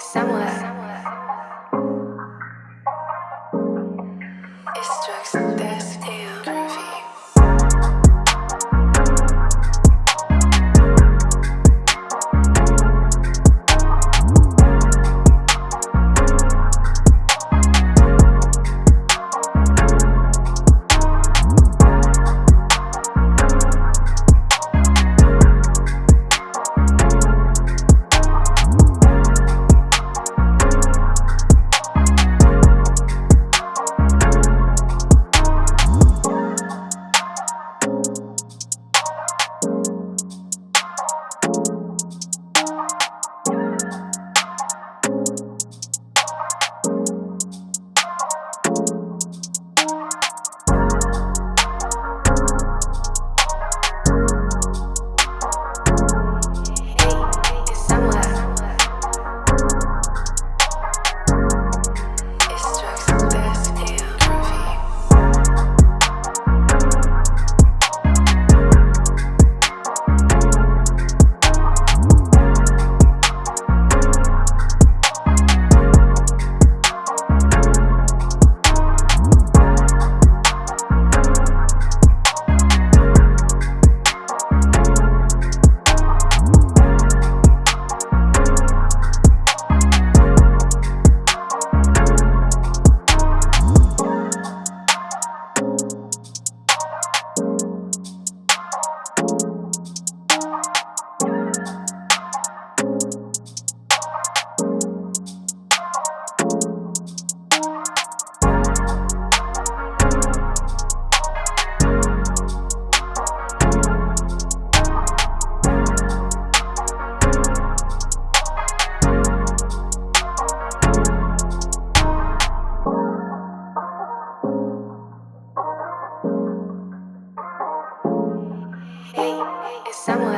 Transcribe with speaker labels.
Speaker 1: somewhere. It's drugs Somewhere.